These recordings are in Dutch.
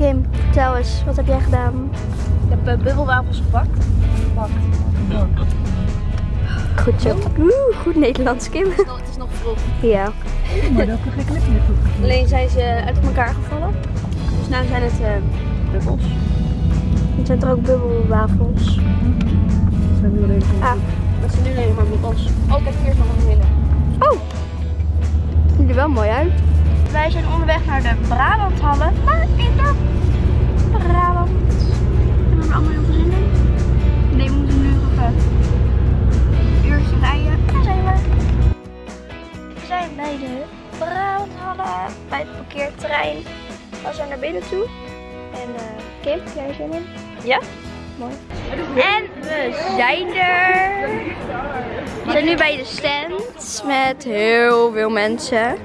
Kim, vertel eens, wat heb jij gedaan? Ik heb uh, bubbelwafels gebakt. Gebakt. Goed zo. Oeh, goed Nederlands, Kim. Het is nog vroeg. Ja. Maar dat meer toe. Alleen zijn ze uit elkaar gevallen. Dus nu zijn het uh, bubbels. Het zijn er ook bubbelwafels. zijn nu alleen Ah, dat zijn nu alleen maar bubbels. Oh, ik heb hier nog een hele. Oh! Ziet er wel mooi uit. Wij zijn onderweg naar de Brabanthallen. Maar in de Brabant. Hebben we er allemaal heel veel zin in? Nee, we moeten nu nog even een uurtje rijden. En dan zijn we. We zijn bij de Brabanthallen. Bij het parkeerterrein. We zijn naar binnen toe. En uh, Kim, jij zin in? Ja? Mooi. En we zijn er. We zijn nu bij de stand met heel veel mensen.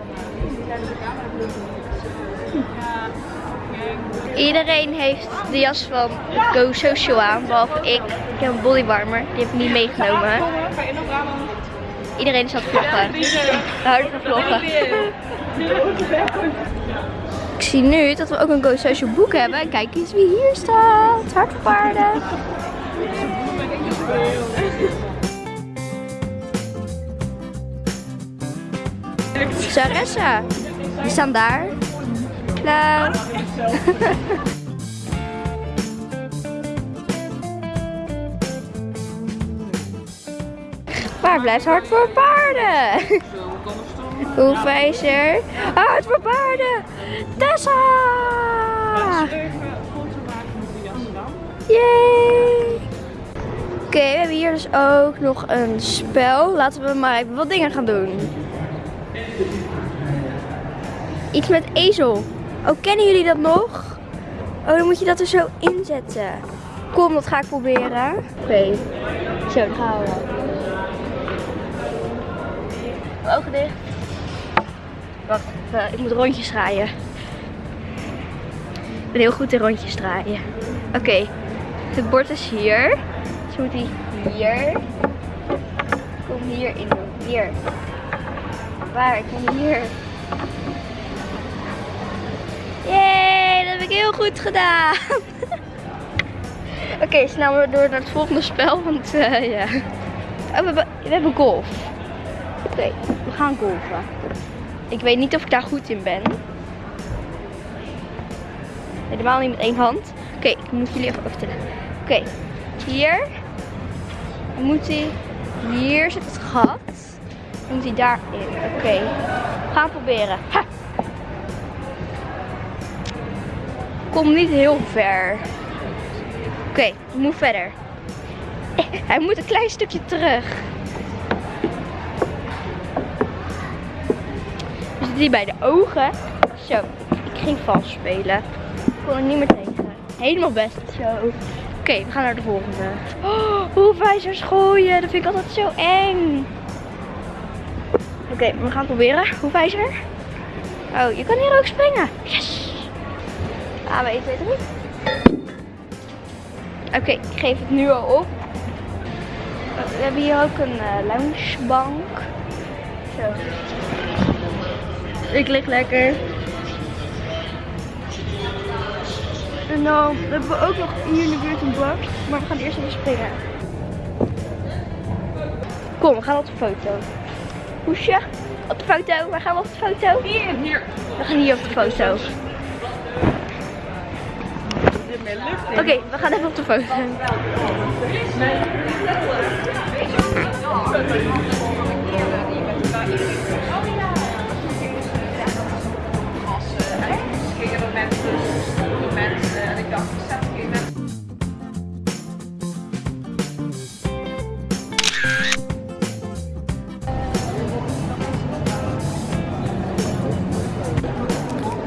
Iedereen heeft de jas van Go Social aan, behalve ik. Ik heb een bodywarmer, die heb ik niet meegenomen. Iedereen is aan het vloggen. Van vloggen. Ik zie nu dat we ook een Go Social boek hebben. Kijk eens wie hier staat. Hart voor paarden. Saressa. Die staan daar. Waar blijft hart voor paarden? Hoefijzer. Hart voor paarden. Tessa. Yay. Oké, we hebben hier dus ook nog een spel. Laten we maar even wat dingen gaan doen. Iets met ezel. Oh, kennen jullie dat nog? Oh, dan moet je dat er zo inzetten. Kom, dat ga ik proberen. Oké. Zo, dan gaan we. Ogen dicht. Wacht, even, ik moet rondjes draaien. Ik ben heel goed in rondjes draaien. Oké, het bord is hier. Dus moet hij hier. Kom hier in. Hier. Waar? Ik kom hier. Ik heel goed gedaan. Oké, snel maar door naar het volgende spel, want uh, ja. Oh, we hebben, golf. Oké, we gaan golfen. Ik weet niet of ik daar goed in ben. Helemaal niet met één hand. Oké, ik moet jullie even vertellen. Oké, hier. Dan moet hij. Hier zit het gat. Moet hij daarin. Oké, gaan proberen. Ha! Kom niet heel ver. Oké, ik moet verder. Hij moet een klein stukje terug. We zitten hier bij de ogen. Zo, ik ging vals spelen. Ik kon er niet meer tegen. Helemaal best zo. Oké, we gaan naar de volgende. Oh, hoefijzers gooien, dat vind ik altijd zo eng. Oké, we gaan proberen. Hoefijzer. Oh, je kan hier ook springen. Yes. Ah, we 1, 2, 3. Oké, ik geef het nu al op. We hebben hier ook een uh, loungebank. Zo. Ik lig lekker. En dan hebben we ook nog hier in de buurt een bak. Maar we gaan eerst even springen. Kom, we gaan op de foto. Hoesje, op de foto. Waar gaan we op de foto? Hier, hier. We gaan hier op de foto. Oké, we gaan even op de foto.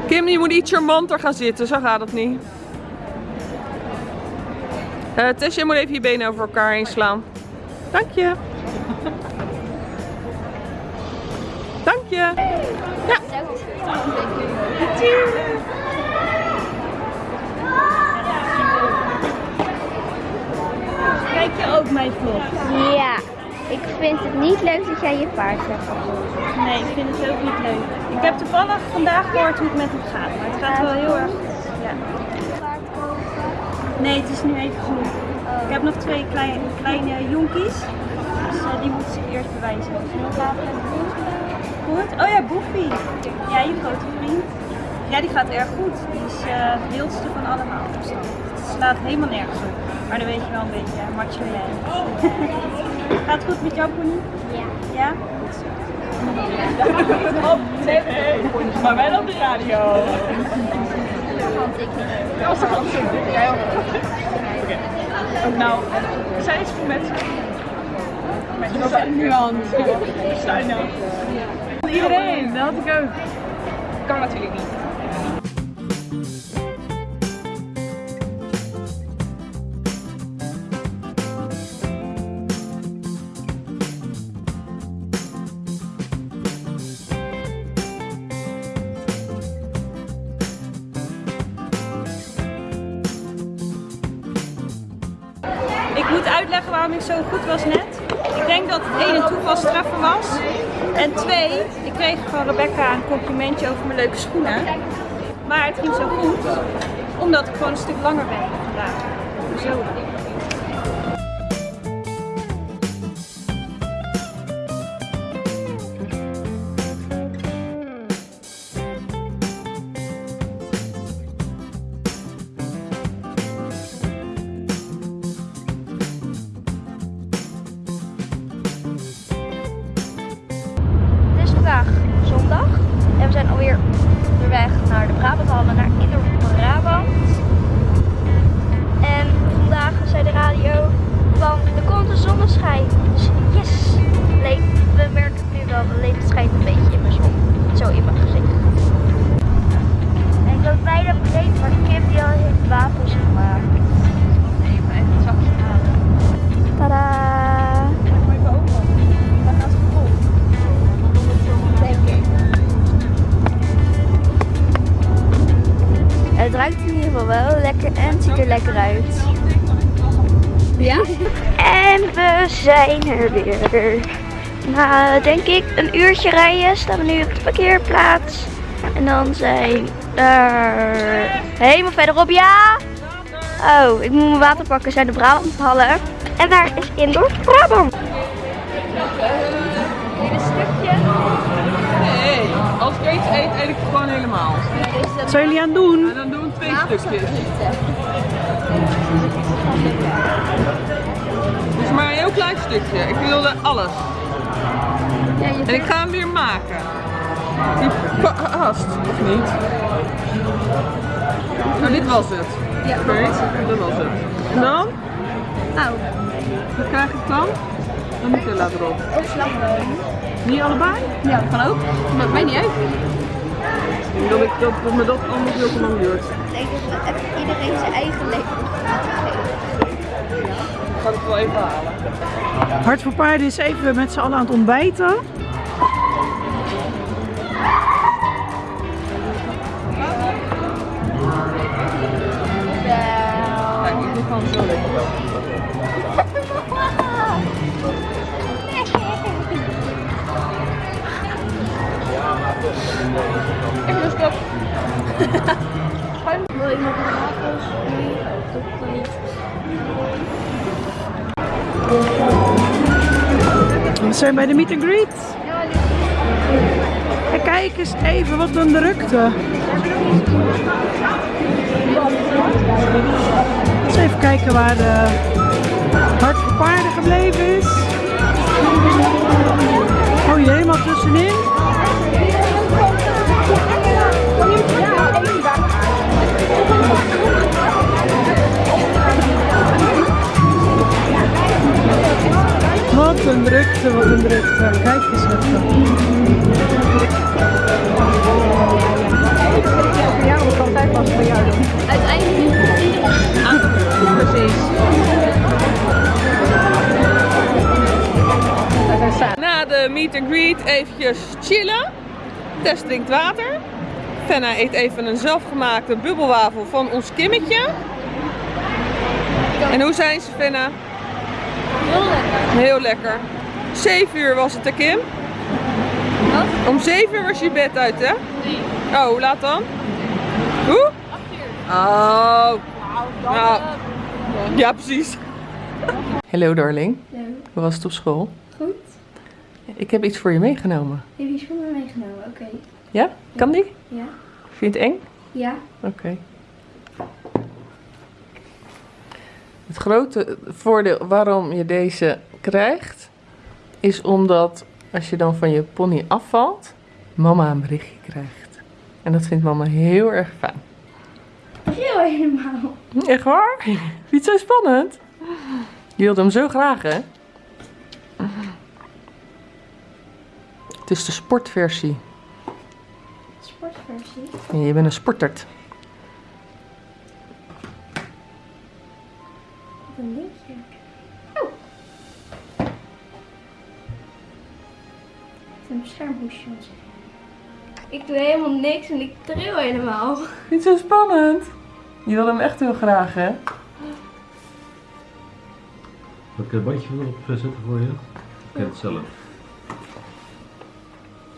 Kim, je moet iets charmanter gaan zitten, zo gaat het niet. Uh, Tess, jij moet even je benen over elkaar heen slaan. Dank je. Dank je. Ja. Kijk je ook mijn vlog? Ja. Ik vind het niet leuk dat jij je paard hebt. Nee, ik vind het ook niet leuk. Ik heb toevallig vandaag gehoord hoe het met hem gaat, maar het gaat wel heel erg goed. Nee, het is nu even genoeg. Ik heb nog twee kleine, kleine jonkies. Dus eh, die moeten zich eerst bewijzen. Goed. Oh ja, Boefie. Ja, je grote vriend. Ja, die gaat erg goed. Die is eh, het wildste van allemaal. Dus het slaat helemaal nergens op. Maar dan weet je wel een beetje, hè, macho jij. gaat het goed met jou, Pony? Ja. Ja? Goed. Op maar wel op de radio. Ja, ze gaan zo. Jij ook. Oké. Nou, zij is met... Met zijn nuance. Zijn nou. Iedereen, dat had ik ook. Kan natuurlijk niet. Zo goed was net. Ik denk dat het één een toevalstreffer was. En twee, ik kreeg van Rebecca een complimentje over mijn leuke schoenen. Maar het ging zo goed, omdat ik gewoon een stuk langer ben vandaag. Zo. Het ruikt in ieder geval wel lekker en het ziet er lekker uit. Ja? En we zijn er weer. Na denk ik een uurtje rijden staan we nu op de parkeerplaats. En dan zijn er helemaal verderop, ja! Oh, ik moet mijn water pakken, zijn de Brabanthallen. En daar is Indoor Brabant. Eet, eet ik het gewoon helemaal. Wat zijn jullie aan het doen? En dan doen we twee stukjes. Dus maar een heel klein stukje. Ik wilde alles. En ik ga hem weer maken. Die past, of niet? Nou, dit was het. Ja, dat was het. En dan? Nou, Wat krijg ik dan? Dan Nutella erop. of slagroom. Niet allebei? Ja, kan ook. Maakt mij niet uit. Ik denk dat, ik, dat, dat me dat allemaal veel te lang duurt. Ik denk dat we iedereen zijn eigen leven moeten geven. Ik ga het wel even halen. Hart voor Paarden is even met z'n allen aan het ontbijten. Kijk, ik doe gewoon zo lekker. Ik lust op. Wil iemand een wafels? Nee, dat kan niet. We zijn bij de meet and greet. En kijk eens even wat een drukte. Even kijken waar de Hart voor Paarden gebleven is. Oh, hier helemaal tussenin. Wat een drukte, wat een drukte. Kijk eens even. Voor jou, ik kan tijd pas voor jou doen. Uiteindelijk Precies. Na de meet and greet eventjes chillen. Tess drinkt water. Fenna eet even een zelfgemaakte bubbelwafel van ons Kimmetje. En hoe zijn ze, Fenna? heel lekker. Heel lekker. 7 uur was het, hè, Kim? Wat? Om 7 uur was je bed uit, hè? Nee. Oh, hoe laat dan? Hoe? 8 uur. Oh. Nou, Ja, precies. Hallo darling, hoe was het op school? Ik heb iets voor je meegenomen. Heb je schoenen meegenomen? Oké. Ja? Kan die? Ja. Vind je het eng? Ja. Oké. Het grote voordeel waarom je deze krijgt, is omdat als je dan van je pony afvalt, mama een berichtje krijgt. En dat vindt mama heel erg fijn. Heel helemaal. Echt waar? Niet zo spannend? Je wilde hem zo graag, hè? Het is de sportversie. Sportversie. Nee, je bent een sportert. Wat een linkje. Oh. Het is een beschermhoesje. Ik doe helemaal niks en ik tril helemaal. Niet zo spannend. Je wil hem echt heel graag, hè? Zal ik een bandje weer op zetten voor je? Ik ken het zelf.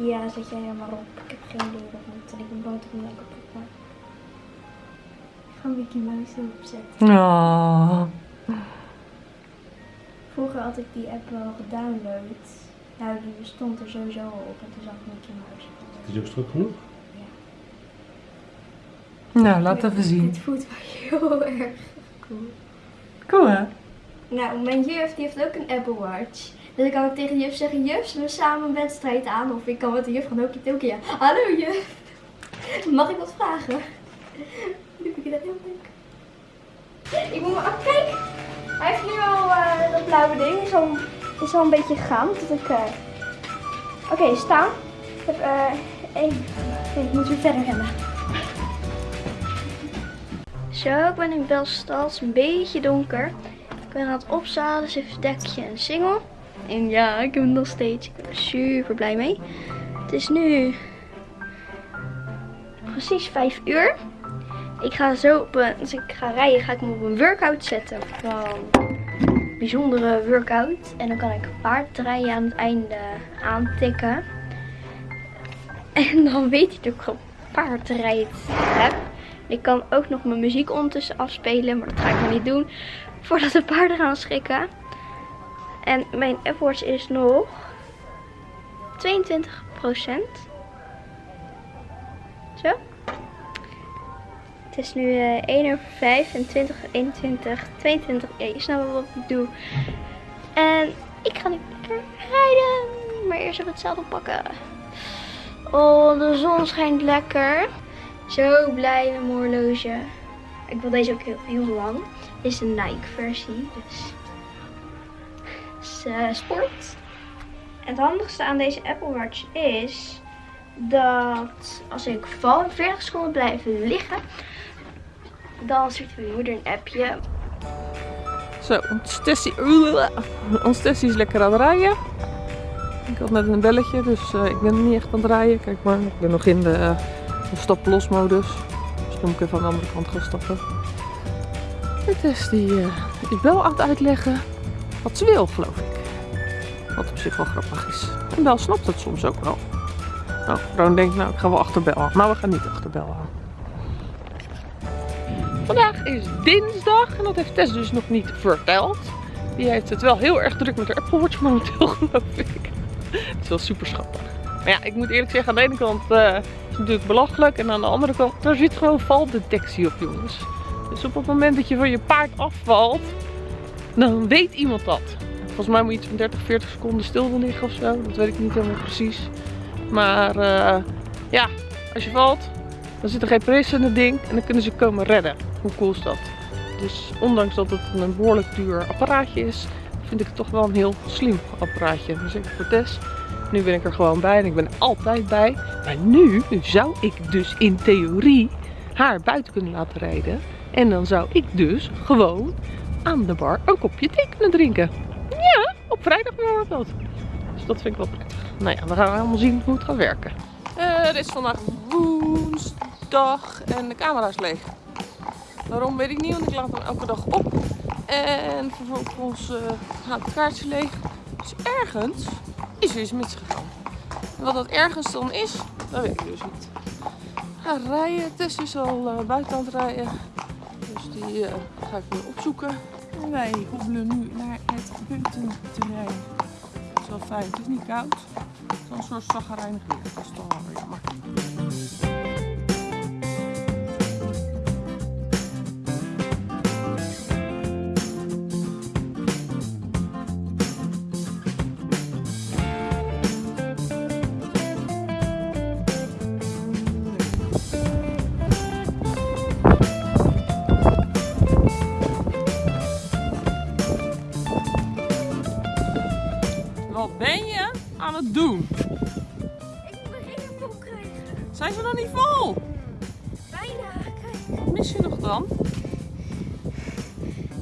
Ja, zet jij er maar op. Ik heb geen idee wat moet. En ik ben bang dat ik niet lekker op maar. Ik ga een Mickey Mouse erop zetten. Oh. Vroeger had ik die app wel gedownload. Nou, die stond er sowieso al op. En toen zag ik Mickey Mouse. Het is ook strak genoeg. Nou, laat even zien. Het voelt wel heel erg cool. Cool, hè? Nou, mijn juf die heeft ook een Apple Watch. Dus ik kan ook tegen de juf zeggen, juf, zullen we samen een wedstrijd aan? Of ik kan met de juf gaan hokie tokie. Hallo juf, mag ik wat vragen? Nu vind ik dat heel leuk. Ik moet maar, oh, kijk, hij heeft nu al eh, dat blauwe ding, is al, is al een beetje gegaan. Dat ik, eh, Oké, staan. Ik heb eh één, ik moet weer verder rennen. Zo, ik ben in Belstad. Het is een beetje donker. Ik ben aan het opzalen, dus even dekje en singel. En ja, ik heb hem nog steeds. Ik ben er super blij mee. Het is nu precies 5 uur. Ik ga zo op een, als ik ga rijden, ga ik me op een workout zetten. Een bijzondere workout. En dan kan ik paardrijden aan het einde aantikken. En dan weet hij dat ik gewoon paardrijd heb. Ik kan ook nog mijn muziek ondertussen afspelen, maar dat ga ik maar niet doen. Voordat de paarden gaan schrikken. En mijn Watch is nog 22% Zo. Het is nu eh 1 over 5 en 20, 21, 22. Ja, je snapt wat ik doe. En ik ga nu lekker rijden. Maar eerst even het zadel pakken. Oh, de zon schijnt lekker. Zo blij met mijn horloge. Ik wil deze ook heel, heel lang. Dit is een Nike versie. Dus, eh, sport. En het handigste aan deze Apple Watch is dat als ik val en 40 seconden blijven liggen, dan stuurt mijn moeder een appje. Zo, ons Tessie, is lekker aan het rijden. Ik had net een belletje, dus eh, ik ben niet echt aan het rijden. Kijk maar, ik ben nog in de, de stap-los modus. Dus dan moet ik even aan de andere kant gaan stappen. Die eh, is wel aan het uitleggen wat ze wil, geloof ik. Wat op zich wel grappig is. En Bel snapt het soms ook wel. Nou, Roon denkt, nou ik ga wel achterbellen. Maar we gaan niet achterbellen. Vandaag is dinsdag en dat heeft Tess dus nog niet verteld. Die heeft het wel heel erg druk met haar Apple Watch momenteel, geloof ik. Het is wel super schattig. Maar ja, ik moet eerlijk zeggen, aan de ene kant eh, is het natuurlijk belachelijk. En aan de andere kant, daar zit gewoon valdetectie op, jongens. Dus op het moment dat je van je paard afvalt, dan weet iemand dat. Volgens mij moet je iets van 30, 40 seconden stil liggen of zo. Dat weet ik niet helemaal precies. Maar eh, ja, als je valt, dan zit er geen press in het ding en dan kunnen ze komen redden. Hoe cool is dat? Dus ondanks dat het een behoorlijk duur apparaatje is, vind ik het toch wel een heel slim apparaatje. Zeker voor Tess. Nu ben ik er gewoon bij en ik ben altijd bij. Maar nu zou ik dus in theorie haar buiten kunnen laten rijden. En dan zou ik dus gewoon aan de bar een kopje thee kunnen drinken. Ja, op vrijdag bijvoorbeeld. Dus dat vind ik wel prettig. Nou ja, we gaan allemaal zien hoe het gaat werken. Eh, het is vandaag woensdag en de camera is leeg. Waarom weet ik niet, want ik laat hem elke dag op. En vervolgens uh, gaat het kaartje leeg. Dus ergens is er iets misgegaan. En wat dat ergens dan is, dat weet ik dus niet. Ga rijden, Tess is al uh, buiten aan het rijden. Dus die eh, ga ik nu opzoeken. En wij hobbelen nu naar het puntenterrein. Het is wel fijn, het is niet koud. Het is een soort zaggerijnig weer. Dat is toch jammer. Wat ben je aan het doen? Ik moet mijn hele vol krijgen. Zijn ze nog niet vol? Bijna. Kijk. Wat mis je nog dan?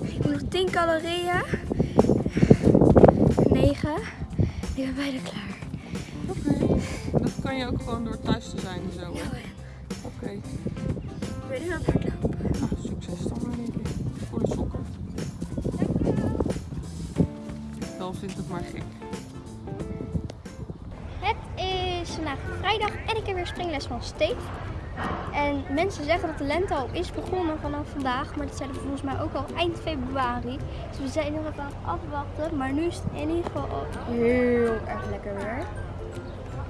Ik moet nog 10 calorieën. 9. Ik ben bijna klaar. Oké. Dat kan je ook gewoon door thuis te zijn en zo. hè? Oké. Ik ben nu aan het hardlopen. Nou, succes dan maar denk ik. Voor de sokken. Dan vindt het maar gek. Vandaag vrijdag en ik heb weer springles van Steve. En mensen zeggen dat de lente al is begonnen vanaf vandaag, maar dat we volgens mij ook al eind februari. Dus we zijn nog even aan het afwachten, maar nu is het in ieder geval al heel erg lekker weer.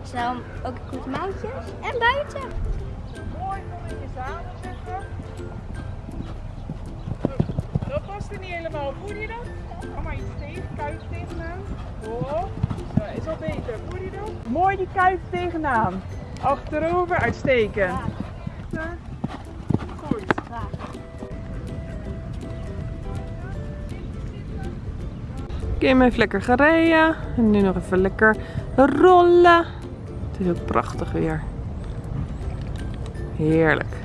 Dus daarom ook korte mouwtjes en buiten. Mooi, kom in je zadel zitten. Dat past er niet helemaal. Voel je dat? Kom maar iets tegen, kuit tegenaan. Oh, zo, is al beter. Voel je dat? Mooi die kuit tegenaan. Achterover, uitstekend. Goed. Kim heeft lekker gereden. En nu nog even lekker rollen. Het is ook prachtig weer. Heerlijk.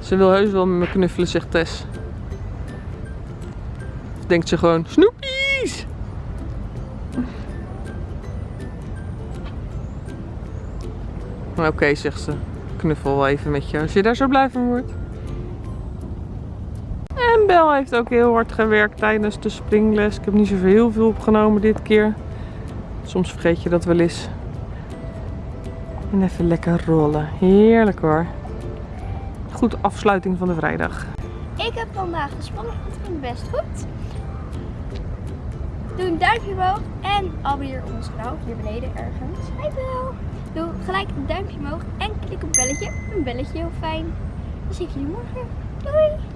Ze wil heus wel met me knuffelen, zegt Tess. Denkt ze gewoon, snoepies! Oké, zegt ze. Knuffel even met je als je daar zo blij van wordt. En Bel heeft ook heel hard gewerkt tijdens de springles. Ik heb niet zoveel heel veel opgenomen dit keer. Soms vergeet je dat wel eens. En even lekker rollen. Heerlijk hoor. Goed afsluiting van de vrijdag. Ik heb vandaag gespannen, het ging best goed. Doe een duimpje omhoog en abonneer op ons kanaal hier beneden ergens. Hi Bel! Doe gelijk een duimpje omhoog en klik op belletje. Een belletje heel fijn. Dan zie ik jullie morgen. Doei!